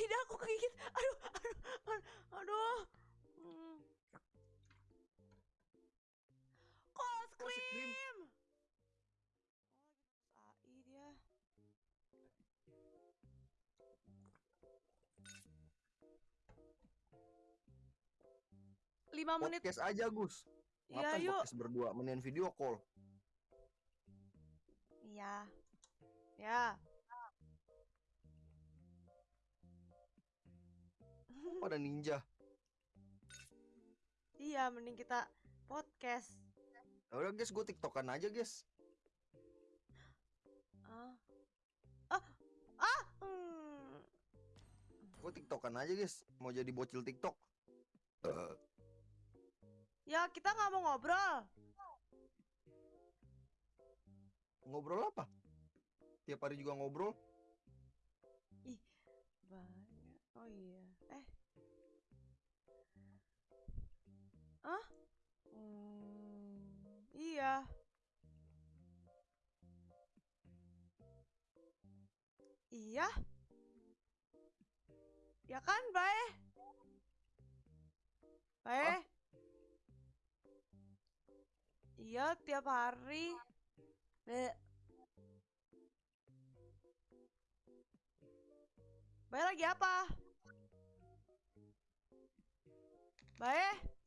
Tidak aku kegigit. Aduh, aduh, aduh. Hmm. Cold cream. Oh, AI dia. Lima menit. Podcast aja Gus. Iya, Ngapain yuk. podcast berdua mendingan video call. Iya. Ya. Pada ninja. Iya, mending kita podcast. Ya udah guys, gue tiktokan aja guys. Ah. Ah. Ah. Hmm. Gue tiktokan aja guys. Mau jadi bocil tiktok. Ya, kita nggak mau ngobrol. ngobrol apa? Tiap hari juga ngobrol. Banyak. Oh iya. Eh. Ah? Hmm, iya. Iya. Ya kan, Bae? Bae? Iya, tiap hari. Eh. Bae lagi apa? Bae?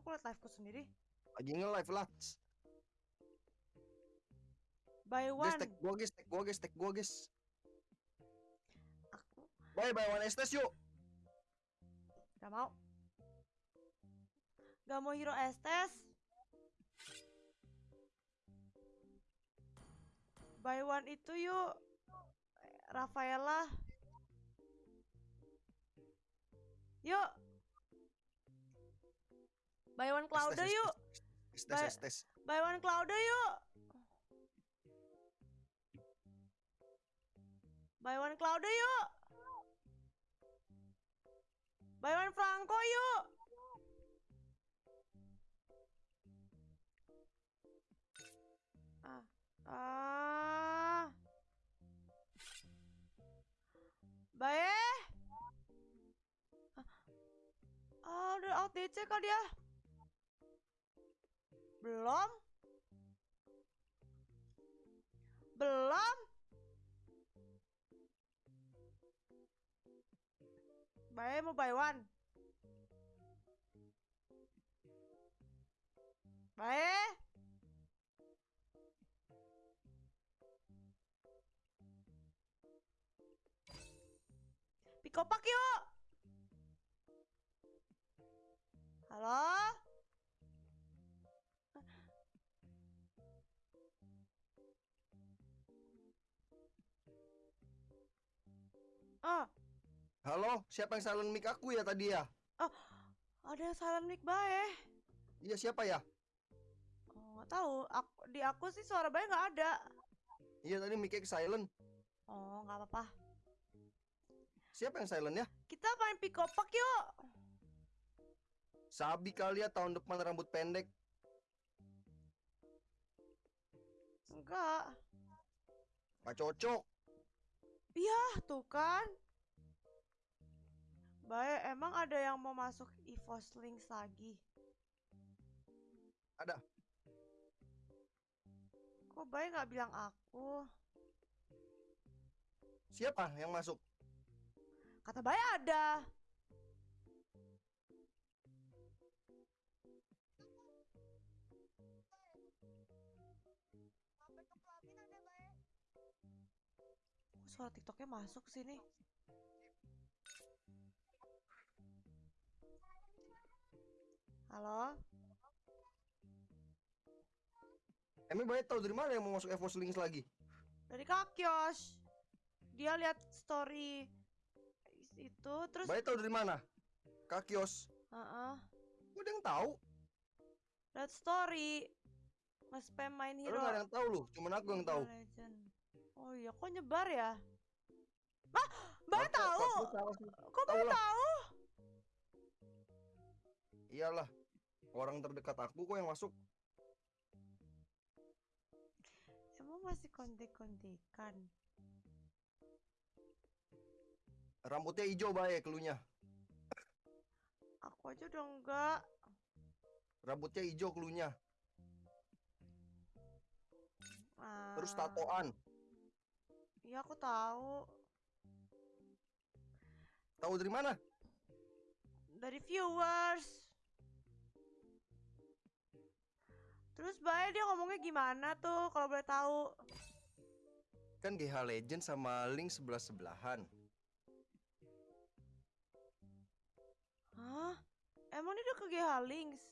Kok aku liat liveku sendiri? Lagi nge-live lah. By Guys, one. tag gua guys, tag gua guys, tag gua guys. Aku Bye bye one estes yuk. gak mau. Gak mau hero estes. By one itu yuk. Rafaela. Yuk. By one Clouda Estes, yuk. Estes, Bye. estes. By one Clouda yuk. By one Clouda yuk. By one Franco yuk. Ah. Ah. Bae. Ah, udah out DC kah dia? Belum? Belum? Bae mau buy one. Bae. Pikopak yuk. Halo? Ah, Halo, siapa yang silent mic aku ya tadi ya? ada yang silent mic bae. Iya siapa ya? Oh, nggak tahu. Aku, di aku sih suara bae nggak ada. Iya tadi mic-nya silent. Oh, nggak apa-apa. Siapa yang silent ya? Kita main pikopak yuk. Sabi kali ya tahun depan rambut pendek. Enggak. Gak cocok. Iya, tuh kan. Baik, emang ada yang mau masuk EVOS Links lagi? Ada. Kok Baik nggak bilang aku? Siapa yang masuk? Kata Baik ada. Suara TikToknya masuk sini? Halo? Emang banyak tahu dari mana yang mau masuk EVOS Links lagi? Dari Kak Kios. Dia lihat story itu terus Banyak tahu dari mana? Kak Kios. Heeh. Gue ada yang tahu. lihat story nge-spam main Lu hero gak ada yang tahu loh, cuman aku yang tahu. Legend. Oh iya, kok nyebar ya? Mah, Mbak tahu? Kok Mbak tahu? Iyalah. Orang terdekat aku kok yang masuk. Emang masih kontek-kontekan? Rambutnya hijau baik klunya. Aku aja udah enggak. Rambutnya hijau. Terus Ah, tatoan. Iya aku tahu. Tahu dari mana? Dari viewers. Terus Bay dia ngomongnya gimana tuh kalau boleh tahu? Kan GH Legend sama Link sebelah-sebelahan. Hah? Emang dia udah ke GH Links?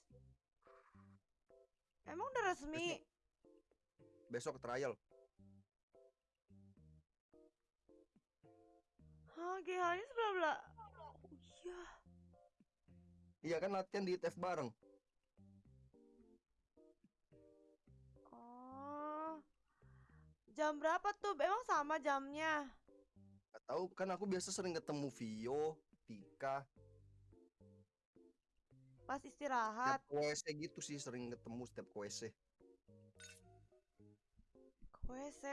Emang udah resmi? Besok trial. Hah, GH-nya sebelah belah. Oh iya. Iya kan latihan di ITF bareng. Oh. Jam berapa tuh? Emang sama jamnya? Gak tahu kan aku biasa sering ketemu Vio, Tika, Pas istirahat. setiap WC gitu sih sering ketemu setiap WC. WC.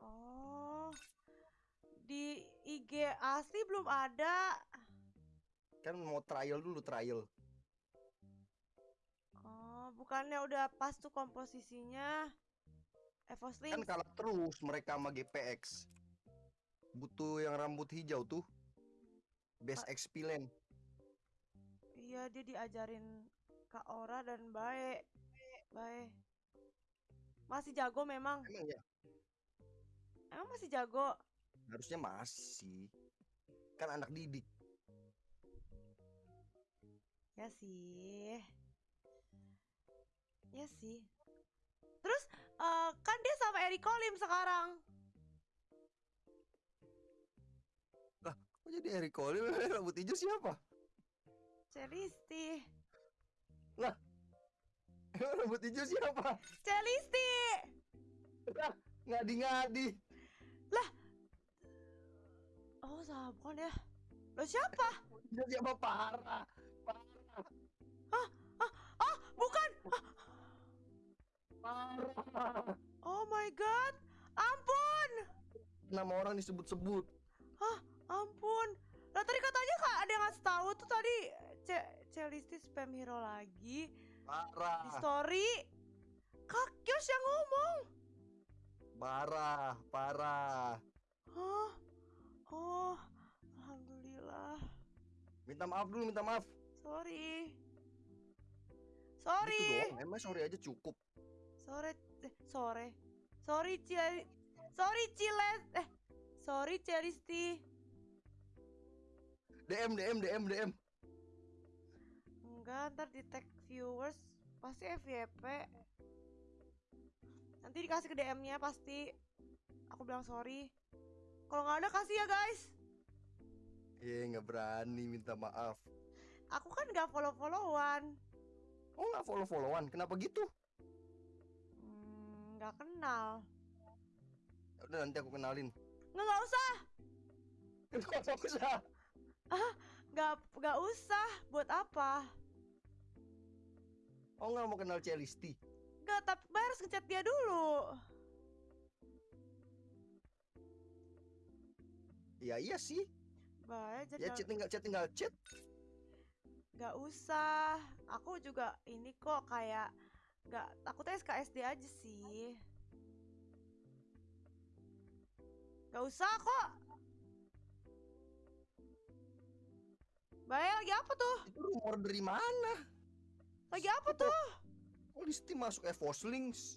Oh. Di IG asli belum ada. Kan mau trial dulu trial. Oh, bukannya udah pas tuh komposisinya? Evos Kan kalah terus mereka sama GPX. Butuh yang rambut hijau tuh. Best Pa- XP lane. Iya, dia diajarin Kak Ora dan Bae. Bae. Masih jago memang. Emang ya? Emang masih jago. Harusnya masih. Kan anak didik. Ya sih. Ya sih. Terus eh, kan dia sama Eric Colim sekarang. Kok jadi Eric Cole rambut hijau siapa? Celisti. Emang rambut hijau siapa? Celisti. Ngadi-ngadi. Oh, sama bukan ya? Lo siapa? Hijau siapa parah? Parah. Oh, bukan. Parah. Oh my god. Ampun. Nama orang disebut-sebut. Ampun. Lah tadi katanya Kak ada yang ngasih tahu tuh tadi Ce Celisti spam hero lagi di Parah. story. Kak Kyos yang ngomong. Parah, parah. Hah? Oh, alhamdulillah. Minta maaf dulu, minta maaf. Sorry. Gitu Sorry. doang, emang sorry aja cukup. Sore eh, sore. Sorry Cil Sorry Ciles eh sorry Celisti. DM, DM, DM, DM. Enggak, ntar di tag viewers pasti FYP. Nanti dikasih ke DM-nya pasti. Aku bilang sorry. Kalau nggak ada kasih ya guys. Eh, nggak berani minta maaf. Aku kan nggak follow-followan. Oh, nggak follow-followan. Kenapa gitu? Hmm, nggak kenal. Ya Udah nanti aku kenalin. Nggak nggak usah. Nggak usah. Nggak nggak usah. Buat apa? Oh, nggak mau kenal Celisti. Nggak, tapi harus ngechat dia dulu. Ya iya sih. Ya jadi chat tinggal chat tinggal chat. nggak usah. Aku juga ini kok kayak nggak takutnya SKSD aja sih. Nggak usah kok. Bay, lagi apa tuh? Itu rumor dari mana? Lagi apa tuh? Oh, Listi masuk Evos Links.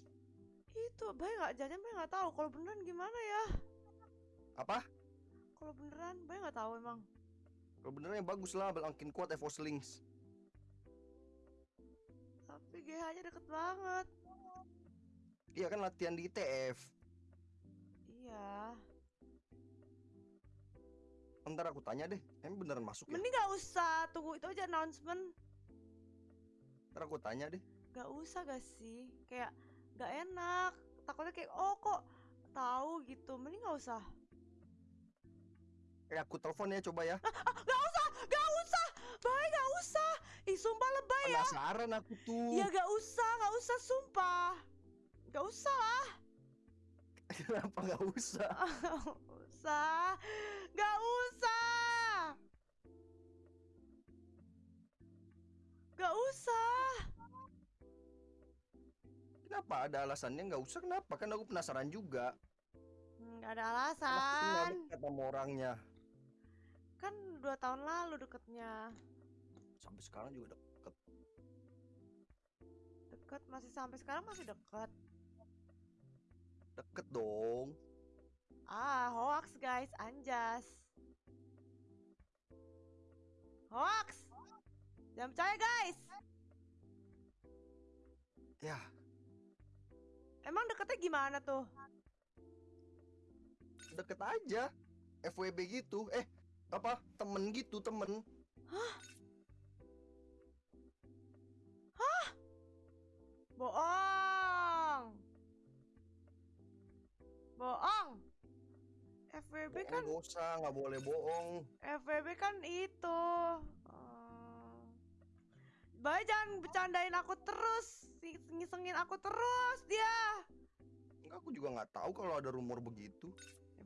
Itu, Bay nggak jajan, Bay nggak tahu. Kalau beneran gimana ya? Apa? Kalau beneran, Bay nggak tahu emang. Kalau benernya bagus lah, belangkin kuat Evos Links. Tapi GH-nya deket banget. Iya kan latihan di ITF. Iya. Ntar aku tanya deh, emang beneran masuk ya? Mending nggak usah, tunggu itu aja announcement. Ntar aku tanya deh. Gak usah gak sih? Kayak gak enak. Takutnya kayak oh kok tahu gitu. Mending gak usah. Eh aku telepon ya coba ya. Gak usah, gak usah. Baik gak usah. Ih sumpah lebay ya. Penasaran aku tuh. Ya gak usah, gak usah sumpah. Gak usah lah. Kenapa nggak usah? Gak usah. Gak usah. Gak usah. Kenapa ada alasannya nggak usah? Kenapa? Kan aku penasaran juga. Gak ada Kan aku kenal alasan. dekat sama orangnya. Kan dua tahun lalu deketnya. Sampai sekarang juga deket. Deket masih sampai sekarang masih deket. Deket dong. Ah, hoax guys, anjas. Hoax. Jangan percaya guys. Ya, Emang deketnya gimana tuh? deket aja. FWB gitu. Eh, apa? Temen gitu, temen. Bohong. Bohong. FWB Bohong kan dosa, nggak boleh bohong. FWB kan itu. Oh. Baik jangan bercandain aku terus, ngisengin aku terus dia. Enggak, aku juga nggak tahu kalau ada rumor begitu.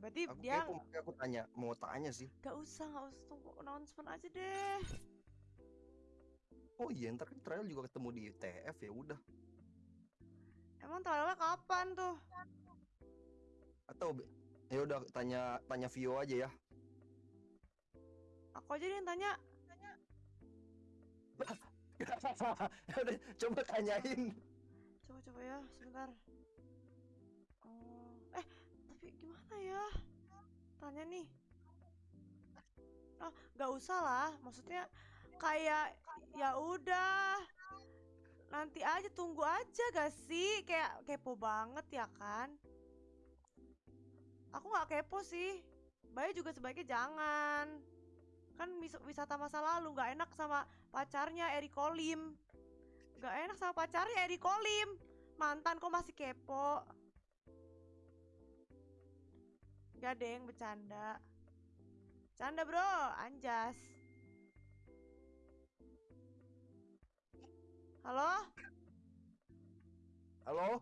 Berarti Aku dia kepo, makanya aku tanya, mau tanya sih. gak usah, gak usah tunggu announcement aja deh. Oh iya, ntar kan trial juga ketemu di TF ya udah. Emang trialnya kapan tuh? Atau ya udah tanya tanya Vio aja ya. Aku aja yang tanya. Ya udah, coba tanyain. Coba coba ya, sebentar. Gimana ya? Tanya nih. Oh, gak usah lah. Maksudnya kayak ya udah. Nanti aja tunggu aja gak sih? Kayak kepo banget ya kan? Aku nggak kepo sih. Bayi juga sebaiknya jangan. Kan wis- wisata masa lalu nggak enak sama pacarnya Eri Kolim. Gak enak sama pacarnya Eri Kolim. Mantan kok masih kepo. Gak deng, bercanda. Canda bro, anjas. Halo? Halo?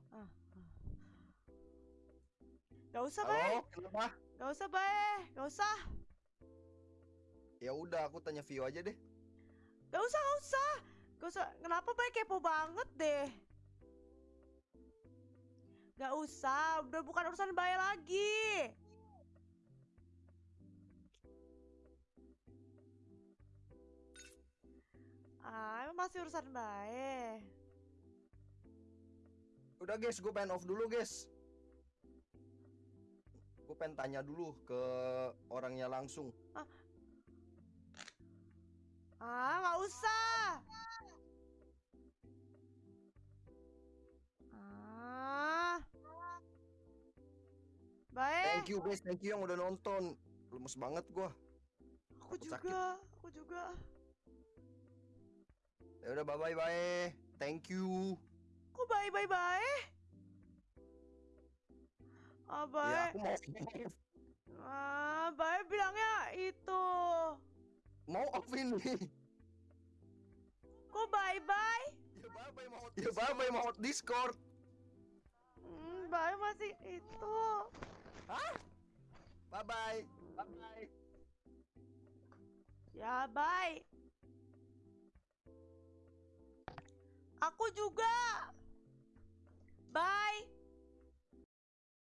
Gak usah, Bay. Halo? Kenapa? Gak usah, Bay. Gak usah. Ya udah, aku tanya Vio aja deh. Gak usah, gak usah. Gak usah. Kenapa Bay kepo banget deh? Gak usah. Udah bukan urusan Bay lagi. Ah, emang masih urusan Bay. Udah guys, gue pengen off dulu guys. Gue pengen tanya dulu ke orangnya langsung. Ah, nggak usah. Ah. Baik, Thank you guys, thank you yang udah nonton. Lemes banget gua. aku aku sakit. juga, aku juga. Ya udah bye bye bye. Thank you. Kok bye bye bye? Ah, Ya bye. aku mau Ah, bye bilangnya itu. mau off ini. Kok bye bye? Ya bye bye mau Ya bye bye mau Discord. Hmm, bye masih itu. Bye bye. Bye bye. Ya, bye. Aku juga. Bye.